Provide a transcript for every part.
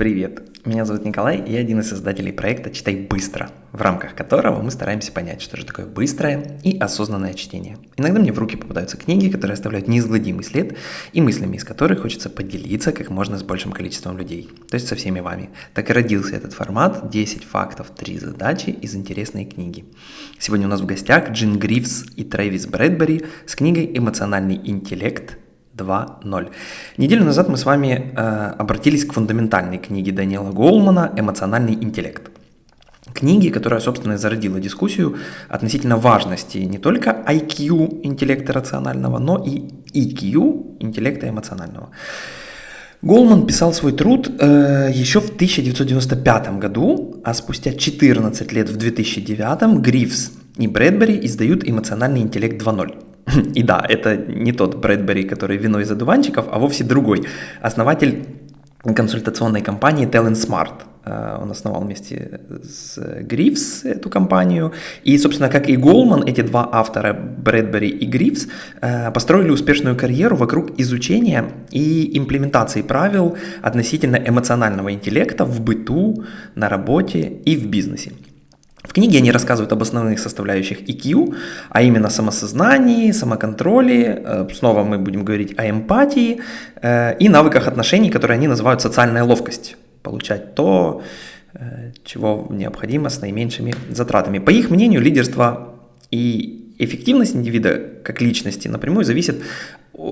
Привет, меня зовут Николай, и я один из создателей проекта «Читай быстро», в рамках которого мы стараемся понять, что же такое быстрое и осознанное чтение. Иногда мне в руки попадаются книги, которые оставляют неизгладимый след, и мыслями из которых хочется поделиться как можно с большим количеством людей, то есть со всеми вами. Так и родился этот формат «10 фактов, 3 задачи из интересной книги». Сегодня у нас в гостях Джин Грифс и Трэвис Брэдбери с книгой «Эмоциональный интеллект. 2.0. Неделю назад мы с вами э, обратились к фундаментальной книге Даниэла Голмана «Эмоциональный интеллект». Книги, которая, собственно, зародила дискуссию относительно важности не только IQ интеллекта рационального, но и EQ интеллекта эмоционального. Голман писал свой труд э, еще в 1995 году, а спустя 14 лет в 2009 Грифс и Брэдбери издают «Эмоциональный интеллект 2.0». И да, это не тот Брэдбери, который вино из одуванчиков, а вовсе другой. Основатель консультационной компании Talent Smart. Э, он основал вместе с Грифс эту компанию. И, собственно, как и Голман, эти два автора, Брэдбери и Грифс, э, построили успешную карьеру вокруг изучения и имплементации правил относительно эмоционального интеллекта в быту, на работе и в бизнесе. В книге они рассказывают об основных составляющих EQ, а именно самосознании, самоконтроле, э, снова мы будем говорить о эмпатии э, и навыках отношений, которые они называют социальная ловкость. Получать то, э, чего необходимо с наименьшими затратами. По их мнению, лидерство и эффективность индивида как личности напрямую зависит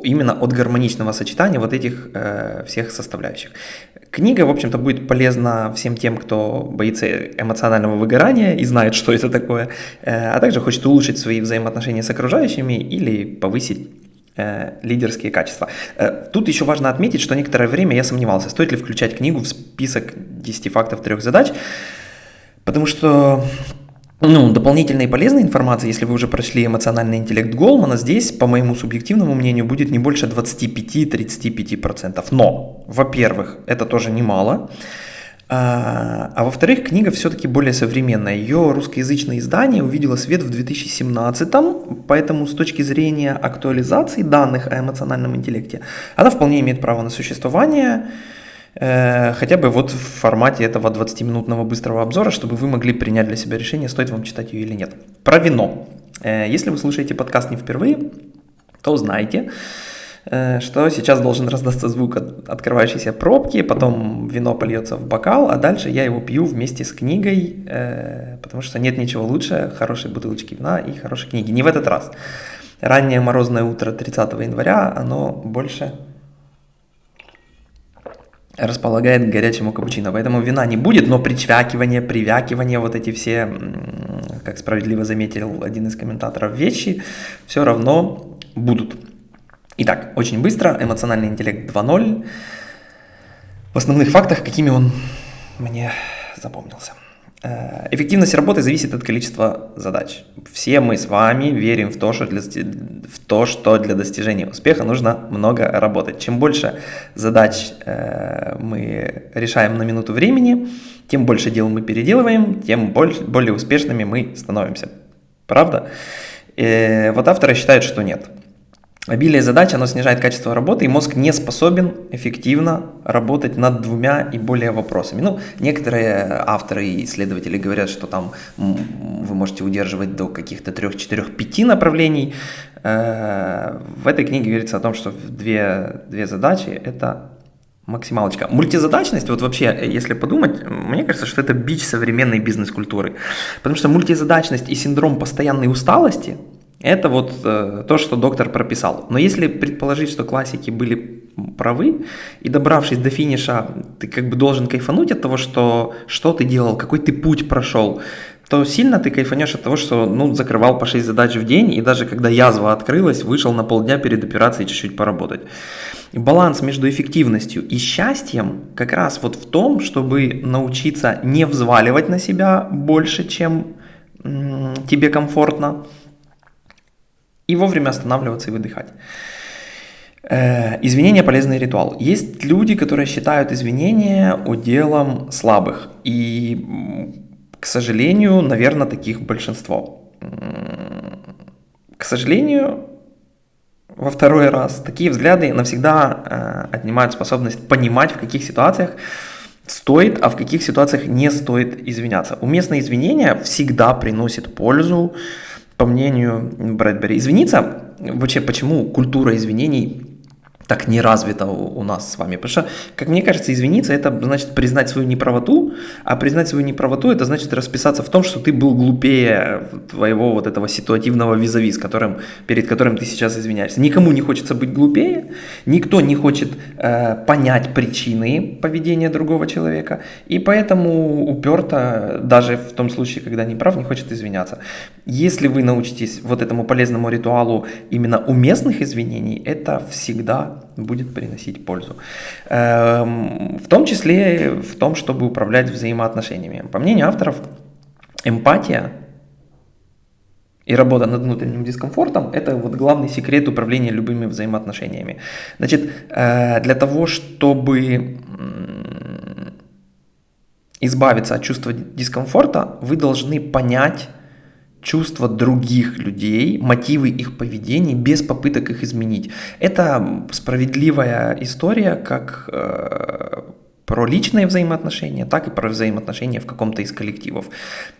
именно от гармоничного сочетания вот этих э, всех составляющих. Книга, в общем-то, будет полезна всем тем, кто боится эмоционального выгорания и знает, что это такое, э, а также хочет улучшить свои взаимоотношения с окружающими или повысить э, лидерские качества. Э, тут еще важно отметить, что некоторое время я сомневался, стоит ли включать книгу в список 10 фактов трех задач, потому что ну, дополнительной и полезной информации, если вы уже прошли эмоциональный интеллект Голмана, здесь, по моему субъективному мнению, будет не больше 25-35%. Но, во-первых, это тоже немало. А, а во-вторых, книга все-таки более современная. Ее русскоязычное издание увидело свет в 2017, поэтому с точки зрения актуализации данных о эмоциональном интеллекте, она вполне имеет право на существование. Э, хотя бы вот в формате этого 20-минутного быстрого обзора, чтобы вы могли принять для себя решение, стоит вам читать ее или нет. Про вино. Э, если вы слушаете подкаст не впервые, то знаете, э, что сейчас должен раздаться звук от открывающейся пробки, потом вино польется в бокал, а дальше я его пью вместе с книгой, потому что нет ничего лучше хорошей бутылочки вина и хорошей книги. Не в этот раз. Раннее морозное утро 30 января, оно больше располагает к горячему капучино. Поэтому вина не будет, но причвякивание, привякивание, вот эти все, как справедливо заметил один из комментаторов, вещи все равно будут. Итак, очень быстро, эмоциональный интеллект 2.0. В основных фактах, какими он мне запомнился. Э, эффективность работы зависит от количества задач. Все мы с вами верим в то, что для, в то, что для достижения успеха нужно много работать. Чем больше задач э, мы решаем на минуту времени, тем больше дел мы переделываем, тем больше, более успешными мы становимся. Правда? Э, вот авторы считают, что нет. Обилие задач, оно снижает качество работы, и мозг не способен эффективно работать над двумя и более вопросами. Ну, некоторые авторы и исследователи говорят, что там вы можете удерживать до каких-то трех, четырех, пяти направлений. Э, в этой книге говорится о том, что две, две задачи – это максималочка. Мультизадачность, вот вообще, если подумать, мне кажется, что это бич современной бизнес-культуры. Потому что мультизадачность и синдром постоянной усталости – это вот э, то, что доктор прописал. Но если предположить, что классики были правы, и добравшись до финиша, ты как бы должен кайфануть от того, что, что ты делал, какой ты путь прошел, то сильно ты кайфанешь от того, что ну, закрывал по 6 задач в день, и даже когда язва открылась, вышел на полдня перед операцией чуть-чуть поработать. баланс между эффективностью и счастьем как раз вот в том, чтобы научиться не взваливать на себя больше, чем тебе комфортно, и вовремя останавливаться и выдыхать. Э, извинения – полезный ритуал. Есть люди, которые считают извинения уделом слабых. И, к сожалению, наверное, таких большинство. К сожалению, во второй раз, такие взгляды навсегда э, отнимают способность понимать, в каких ситуациях стоит, а в каких ситуациях не стоит извиняться. Уместное извинение всегда приносит пользу, по мнению Брэдбери. Извиниться, вообще почему культура извинений так не развито у нас с вами. Потому что, как мне кажется, извиниться это значит признать свою неправоту, а признать свою неправоту это значит расписаться в том, что ты был глупее твоего вот этого ситуативного визави, с которым, перед которым ты сейчас извиняешься. Никому не хочется быть глупее, никто не хочет э, понять причины поведения другого человека, и поэтому уперто, даже в том случае, когда не прав, не хочет извиняться. Если вы научитесь вот этому полезному ритуалу именно уместных извинений, это всегда будет приносить пользу. Эм, в том числе в том, чтобы управлять взаимоотношениями. По мнению авторов, эмпатия и работа над внутренним дискомфортом – это вот главный секрет управления любыми взаимоотношениями. Значит, э, для того, чтобы избавиться от чувства дискомфорта, вы должны понять, чувства других людей, мотивы их поведения без попыток их изменить. Это справедливая история как э, про личные взаимоотношения, так и про взаимоотношения в каком-то из коллективов.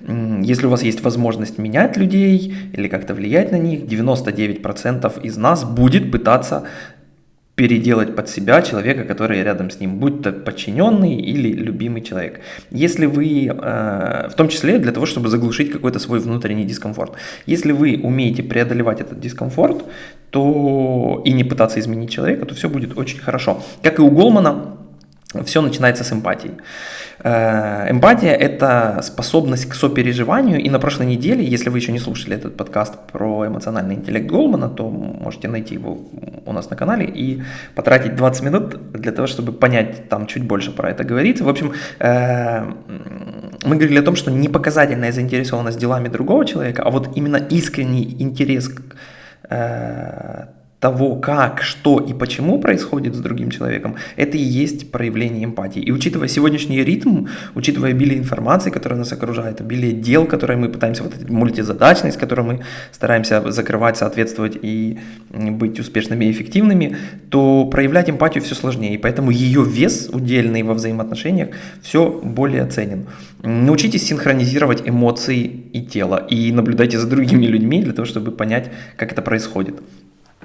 Если у вас есть возможность менять людей или как-то влиять на них, 99% из нас будет пытаться переделать под себя человека, который рядом с ним, будь то подчиненный или любимый человек. Если вы, э, в том числе для того, чтобы заглушить какой-то свой внутренний дискомфорт, если вы умеете преодолевать этот дискомфорт, то и не пытаться изменить человека, то все будет очень хорошо. Как и у Голмана, все начинается с эмпатии. Э, эмпатия – это способность к сопереживанию, и на прошлой неделе, если вы еще не слушали этот подкаст про эмоциональный интеллект Голмана, то можете найти его у нас на канале и потратить 20 минут для того, чтобы понять там чуть больше про это говорится. В общем, э, мы говорили о том, что не показательная заинтересованность делами другого человека, а вот именно искренний интерес э, того, как, что и почему происходит с другим человеком, это и есть проявление эмпатии. И учитывая сегодняшний ритм, учитывая обилие информации, которая нас окружает, обилие дел, которые мы пытаемся, вот эта мультизадачность, которую мы стараемся закрывать, соответствовать и быть успешными и эффективными, то проявлять эмпатию все сложнее. И поэтому ее вес удельный во взаимоотношениях все более ценен. Научитесь синхронизировать эмоции и тело и наблюдайте за другими людьми для того, чтобы понять, как это происходит.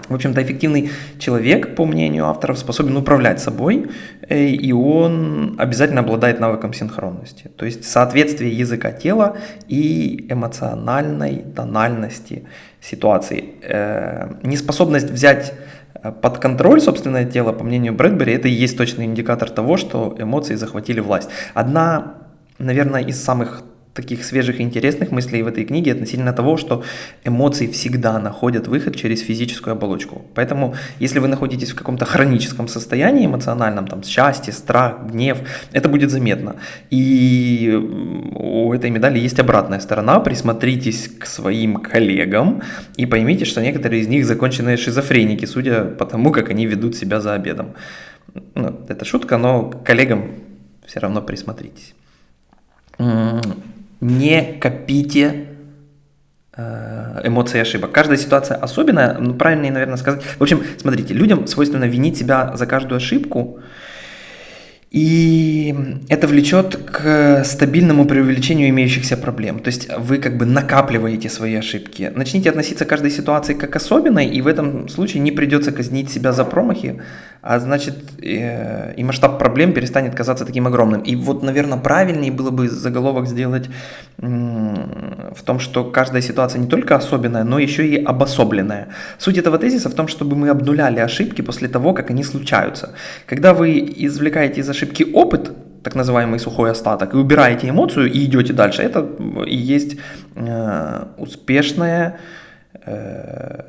В общем-то, эффективный человек, по мнению авторов, способен управлять собой, э, и он обязательно обладает навыком синхронности, то есть соответствие языка тела и эмоциональной тональности ситуации. Э, неспособность взять э, под контроль собственное тело, по мнению Брэдбери, это и есть точный индикатор того, что эмоции захватили власть. Одна, наверное, из самых таких свежих и интересных мыслей в этой книге относительно того, что эмоции всегда находят выход через физическую оболочку. Поэтому, если вы находитесь в каком-то хроническом состоянии эмоциональном, там, счастье, страх, гнев, это будет заметно. И у этой медали есть обратная сторона. Присмотритесь к своим коллегам и поймите, что некоторые из них законченные шизофреники, судя по тому, как они ведут себя за обедом. Ну, это шутка, но коллегам все равно присмотритесь не копите э, эмоции ошибок. Каждая ситуация особенная, ну, правильнее, наверное, сказать. В общем, смотрите, людям свойственно винить себя за каждую ошибку, и это влечет к стабильному преувеличению имеющихся проблем. То есть вы как бы накапливаете свои ошибки. Начните относиться к каждой ситуации как особенной, и в этом случае не придется казнить себя за промахи, а значит э, и масштаб проблем перестанет казаться таким огромным. И вот, наверное, правильнее было бы заголовок сделать в том, что каждая ситуация не только особенная, но еще и обособленная. Суть этого тезиса в том, чтобы мы обнуляли ошибки после того, как они случаются. Когда вы извлекаете из ошибки опыт, так называемый сухой остаток, и убираете эмоцию и идете дальше, это и есть э, успешная э,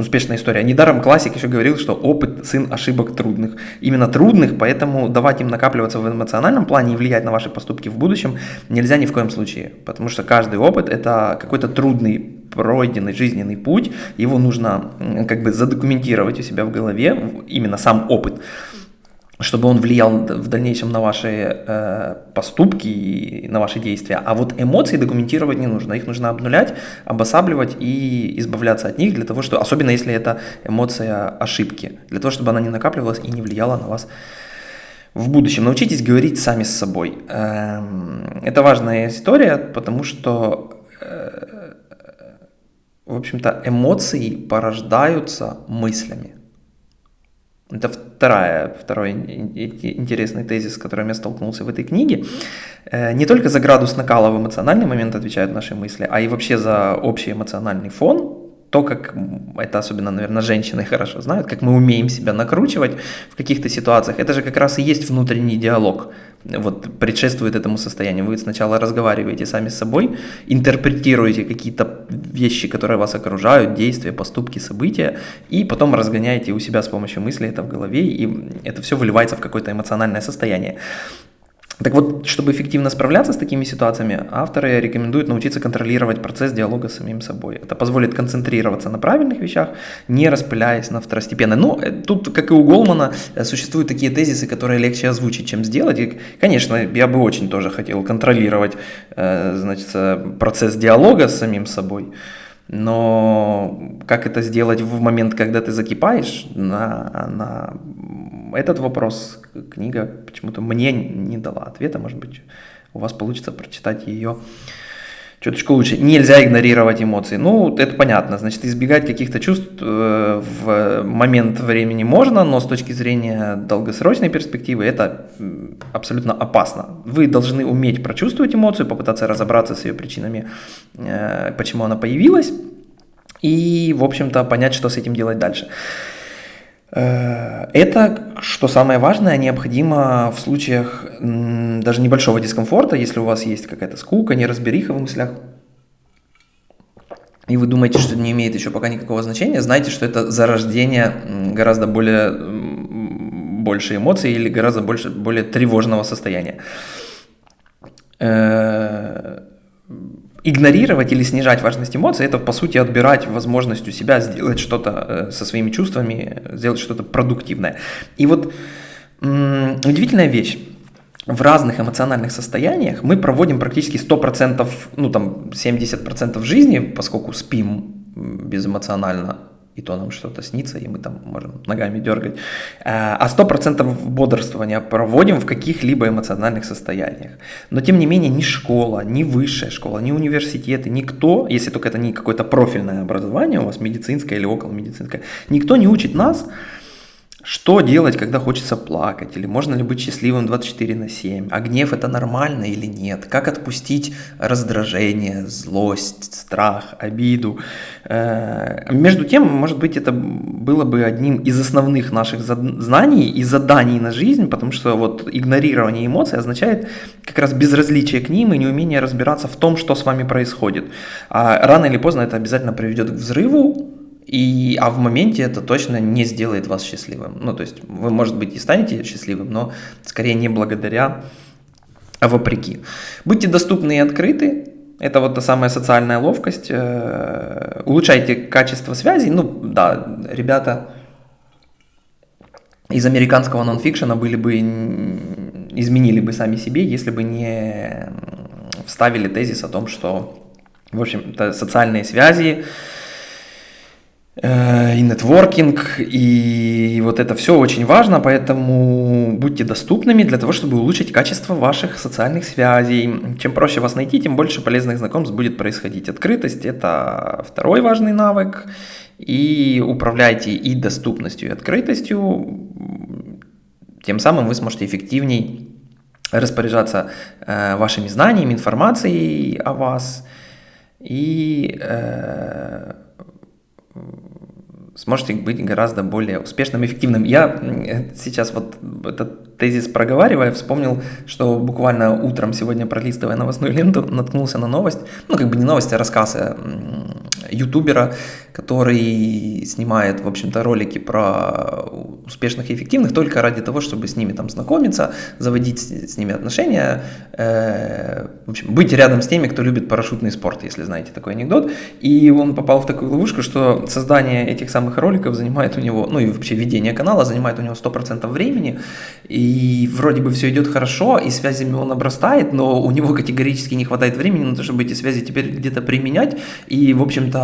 успешная история. Недаром классик еще говорил, что опыт – сын ошибок трудных. Именно трудных, поэтому давать им накапливаться в эмоциональном плане и влиять на ваши поступки в будущем нельзя ни в коем случае. Потому что каждый опыт – это какой-то трудный пройденный жизненный путь, его нужно как бы задокументировать у себя в голове, именно сам опыт чтобы он влиял в дальнейшем на ваши э, поступки и на ваши действия. А вот эмоции документировать не нужно. Их нужно обнулять, обосабливать и избавляться от них, для того, что, особенно если это эмоция ошибки, для того, чтобы она не накапливалась и не влияла на вас в будущем научитесь говорить сами с собой. Эм, это важная история, потому что, э, в общем-то, эмоции порождаются мыслями. Это вторая, второй интересный тезис, с которым я столкнулся в этой книге. Э, не только за градус накала в эмоциональный момент отвечают наши мысли, а и вообще за общий эмоциональный фон, то, как это особенно, наверное, женщины хорошо знают, как мы умеем себя накручивать в каких-то ситуациях, это же как раз и есть внутренний диалог, вот предшествует этому состоянию. Вы сначала разговариваете сами с собой, интерпретируете какие-то вещи, которые вас окружают, действия, поступки, события, и потом разгоняете у себя с помощью мысли это в голове, и это все выливается в какое-то эмоциональное состояние. Так вот, чтобы эффективно справляться с такими ситуациями, авторы рекомендуют научиться контролировать процесс диалога с самим собой. Это позволит концентрироваться на правильных вещах, не распыляясь на второстепенное. Но э, тут, как и у Голмана, э, существуют такие тезисы, которые легче озвучить, чем сделать. И, конечно, я бы очень тоже хотел контролировать э, значит, процесс диалога с самим собой. Но как это сделать в момент, когда ты закипаешь, на, на этот вопрос книга почему-то мне не дала ответа. Может быть, у вас получится прочитать ее чуточку лучше. Нельзя игнорировать эмоции. Ну, это понятно. Значит, избегать каких-то чувств э, в момент времени можно, но с точки зрения долгосрочной перспективы это абсолютно опасно. Вы должны уметь прочувствовать эмоцию, попытаться разобраться с ее причинами, э, почему она появилась, и, в общем-то, понять, что с этим делать дальше. Э, это, что самое важное, необходимо в случаях даже небольшого дискомфорта, если у вас есть какая-то скука, неразбериха в мыслях, и вы думаете, что это не имеет еще пока никакого значения, знайте, что это зарождение гораздо более больше эмоций или гораздо больше, более тревожного состояния. Игнорировать или снижать важность эмоций, это по сути отбирать возможность у себя сделать что-то э, со своими чувствами, сделать что-то продуктивное. И вот удивительная вещь. В разных эмоциональных состояниях мы проводим практически 100%, ну там 70% жизни, поскольку спим безэмоционально и то нам что-то снится, и мы там можем ногами дергать. А 100% бодрствования проводим в каких-либо эмоциональных состояниях. Но тем не менее ни школа, ни высшая школа, ни университеты, никто, если только это не какое-то профильное образование у вас, медицинское или около медицинское, никто не учит нас, что делать, когда хочется плакать? Или можно ли быть счастливым 24 на 7? А гнев это нормально или нет? Как отпустить раздражение, злость, страх, обиду? Э, между тем, может быть, это было бы одним из основных наших знаний и заданий на жизнь, потому что вот игнорирование эмоций означает как раз безразличие к ним и неумение разбираться в том, что с вами происходит. А рано или поздно это обязательно приведет к взрыву, и, а в моменте это точно не сделает вас счастливым. Ну, то есть вы, может быть, и станете счастливым, но скорее не благодаря, а вопреки. Будьте доступны и открыты. Это вот та самая социальная ловкость. Э, улучшайте качество связей. Ну, да, ребята из американского нонфикшена были бы, изменили бы сами себе, если бы не вставили тезис о том, что, в общем-то, социальные связи, и нетворкинг, и вот это все очень важно, поэтому будьте доступными для того, чтобы улучшить качество ваших социальных связей. Чем проще вас найти, тем больше полезных знакомств будет происходить. Открытость – это второй важный навык, и управляйте и доступностью, и открытостью, тем самым вы сможете эффективней распоряжаться э, вашими знаниями, информацией о вас, и э, сможете быть гораздо более успешным, эффективным. Я сейчас вот этот тезис проговаривая, вспомнил, что буквально утром сегодня, пролистывая новостную ленту, наткнулся на новость, ну как бы не новость, а рассказ э, ютубера, который снимает, в общем-то, ролики про успешных и эффективных только ради того, чтобы с ними там знакомиться, заводить с ними отношения, э, в общем, быть рядом с теми, кто любит парашютный спорт, если знаете такой анекдот. И он попал в такую ловушку, что создание этих самых роликов занимает у него, ну и вообще ведение канала занимает у него 100% времени, и вроде бы все идет хорошо, и связями он обрастает, но у него категорически не хватает времени на то, чтобы эти связи теперь где-то применять, и, в общем-то,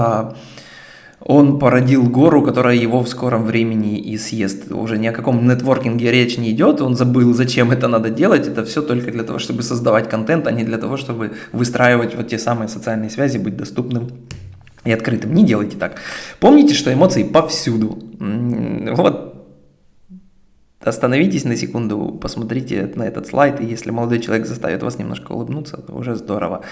он породил гору, которая его в скором времени и съест. Уже ни о каком нетворкинге речь не идет, он забыл, зачем это надо делать, это все только для того, чтобы создавать контент, а не для того, чтобы выстраивать вот те самые социальные связи, быть доступным и открытым. Не делайте так. Помните, что эмоции повсюду. Вот Остановитесь на секунду, посмотрите на этот слайд, и если молодой человек заставит вас немножко улыбнуться, то уже здорово.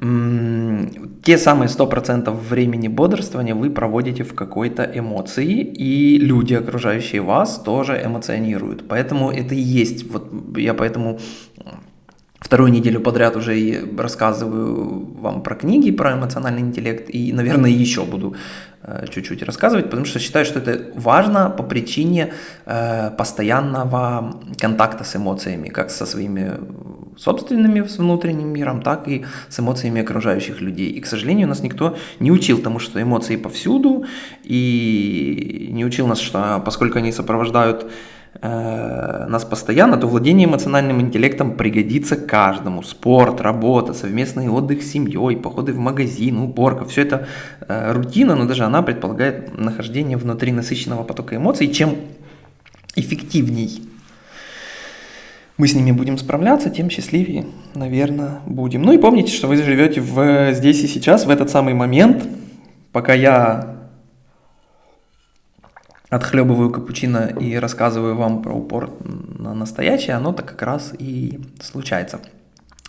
Те самые 100% времени бодрствования вы проводите в какой-то эмоции, и люди, окружающие вас, тоже эмоционируют. Поэтому это и есть, вот я поэтому вторую неделю подряд уже и рассказываю вам про книги, про эмоциональный интеллект, и, наверное, еще буду э, чуть-чуть рассказывать, потому что считаю, что это важно по причине э, постоянного контакта с эмоциями, как со своими собственными с внутренним миром, так и с эмоциями окружающих людей. И, к сожалению, нас никто не учил тому, что эмоции повсюду, и не учил нас, что поскольку они сопровождают Э, нас постоянно, то владение эмоциональным интеллектом пригодится каждому. Спорт, работа, совместный отдых с семьей, походы в магазин, уборка, все это э, рутина, но даже она предполагает нахождение внутри насыщенного потока эмоций. Чем эффективней мы с ними будем справляться, тем счастливее, наверное, будем. Ну и помните, что вы живете в, здесь и сейчас, в этот самый момент, пока я отхлебываю капучино и рассказываю вам про упор на настоящее, оно так как раз и случается.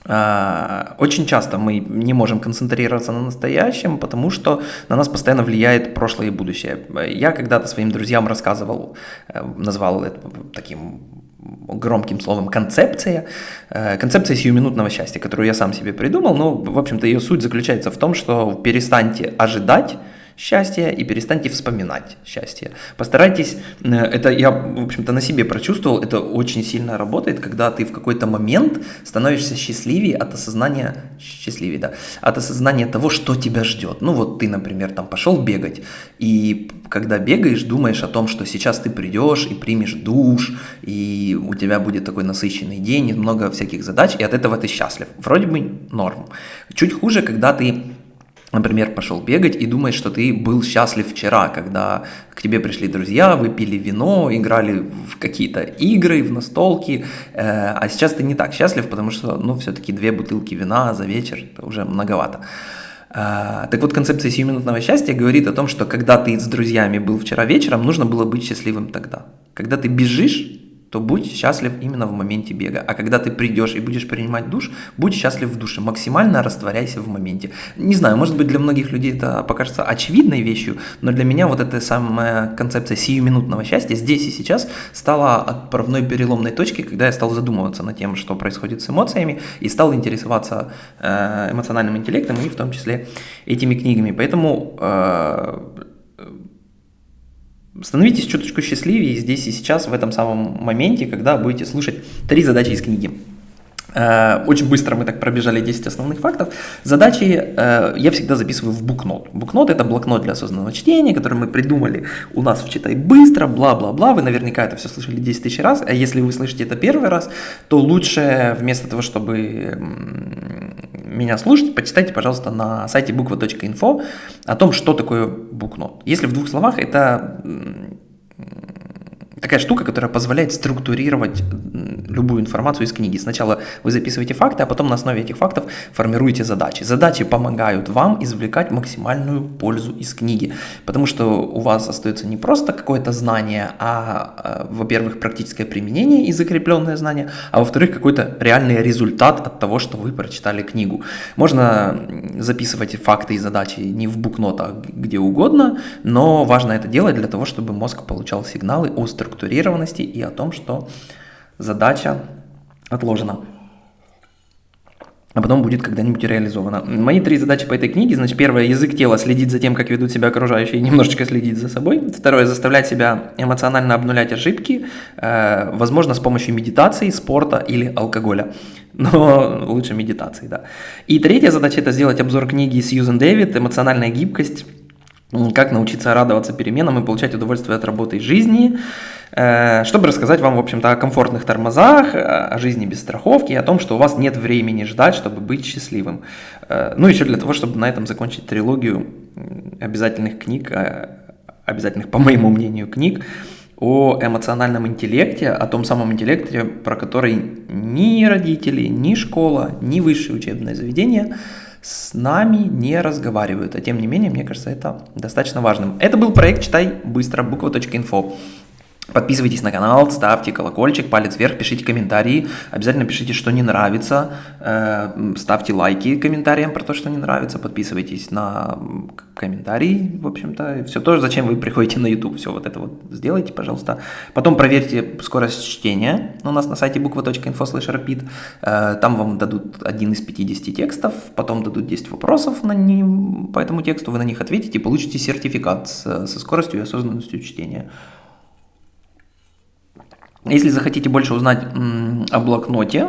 А, очень часто мы не можем концентрироваться на настоящем, потому что на нас постоянно влияет прошлое и будущее. Я когда-то своим друзьям рассказывал, э, назвал это таким громким словом концепция, э, концепция сиюминутного счастья, которую я сам себе придумал, но, в общем-то, ее суть заключается в том, что перестаньте ожидать, счастье и перестаньте вспоминать счастье. Постарайтесь, э, это я, в общем-то, на себе прочувствовал, это очень сильно работает, когда ты в какой-то момент становишься счастливее от осознания, счастливее, да, от осознания того, что тебя ждет. Ну вот ты, например, там пошел бегать, и когда бегаешь, думаешь о том, что сейчас ты придешь и примешь душ, и у тебя будет такой насыщенный день, и много всяких задач, и от этого ты счастлив. Вроде бы норм. Чуть хуже, когда ты например, пошел бегать и думаешь, что ты был счастлив вчера, когда к тебе пришли друзья, выпили вино, играли в какие-то игры, в настолки, э, а сейчас ты не так счастлив, потому что, ну, все-таки две бутылки вина за вечер – это уже многовато. Э, так вот, концепция сиюминутного счастья говорит о том, что когда ты с друзьями был вчера вечером, нужно было быть счастливым тогда. Когда ты бежишь, то будь счастлив именно в моменте бега. А когда ты придешь и будешь принимать душ, будь счастлив в душе, максимально растворяйся в моменте. Не знаю, может быть для многих людей это покажется очевидной вещью, но для меня вот эта самая концепция сиюминутного счастья здесь и сейчас стала отправной переломной точкой, когда я стал задумываться над тем, что происходит с эмоциями, и стал интересоваться э, эмоциональным интеллектом и в том числе этими книгами. Поэтому э, Становитесь чуточку счастливее здесь и сейчас, в этом самом моменте, когда будете слушать три задачи из книги. Э, очень быстро мы так пробежали 10 основных фактов. Задачи э, я всегда записываю в букнот. Букнот – это блокнот для осознанного чтения, который мы придумали у нас в «Читай быстро», бла-бла-бла. Вы наверняка это все слышали 10 тысяч раз. А если вы слышите это первый раз, то лучше вместо того, чтобы меня слушать, почитайте, пожалуйста, на сайте буква.инфо о том, что такое букнот. Если в двух словах, это такая штука, которая позволяет структурировать любую информацию из книги. Сначала вы записываете факты, а потом на основе этих фактов формируете задачи. Задачи помогают вам извлекать максимальную пользу из книги, потому что у вас остается не просто какое-то знание, а, во-первых, практическое применение и закрепленное знание, а во-вторых, какой-то реальный результат от того, что вы прочитали книгу. Можно записывать факты и задачи не в букнотах, где угодно, но важно это делать для того, чтобы мозг получал сигналы о структурированности и о том, что задача отложена. А потом будет когда-нибудь реализована. Мои три задачи по этой книге. Значит, первое, язык тела, следить за тем, как ведут себя окружающие, и немножечко следить за собой. Второе, заставлять себя эмоционально обнулять ошибки, э, возможно, с помощью медитации, спорта или алкоголя. Но лучше медитации, да. И третья задача – это сделать обзор книги Сьюзен Дэвид «Эмоциональная гибкость. Как научиться радоваться переменам и получать удовольствие от работы и жизни». Э, чтобы рассказать вам, в общем-то, о комфортных тормозах, о жизни без страховки, о том, что у вас нет времени ждать, чтобы быть счастливым. Э, ну, еще для того, чтобы на этом закончить трилогию обязательных книг, э, обязательных, по моему мнению, книг о эмоциональном интеллекте, о том самом интеллекте, про который ни родители, ни школа, ни высшее учебное заведение с нами не разговаривают. А тем не менее, мне кажется, это достаточно важным. Это был проект «Читай быстро» буква.инфо. Подписывайтесь на канал, ставьте колокольчик, палец вверх, пишите комментарии. Обязательно пишите, что не нравится. Э, ставьте лайки комментариям про то, что не нравится. Подписывайтесь на комментарии, в общем-то. Все то, зачем вы приходите на YouTube. Все вот это вот сделайте, пожалуйста. Потом проверьте скорость чтения. У нас на сайте slash repeat. Э, там вам дадут один из 50 текстов. Потом дадут 10 вопросов на ним, по этому тексту. Вы на них ответите и получите сертификат со скоростью и осознанностью чтения. Если захотите больше узнать о блокноте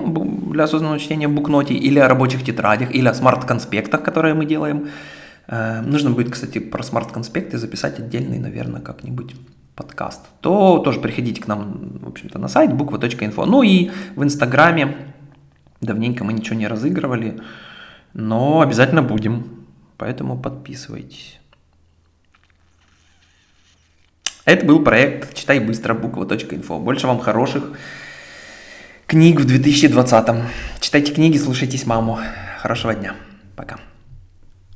для осознанного чтения букноте, или о рабочих тетрадях, или о смарт-конспектах, которые мы делаем, э, нужно будет, кстати, про смарт-конспекты записать отдельный, наверное, как-нибудь подкаст, то тоже приходите к нам, в общем-то, на сайт буква.инфо. Ну и в Инстаграме давненько мы ничего не разыгрывали, но обязательно будем, поэтому подписывайтесь. Это был проект «Читай быстро» буква.инфо. Больше вам хороших книг в 2020. Читайте книги, слушайтесь маму. Хорошего дня. Пока.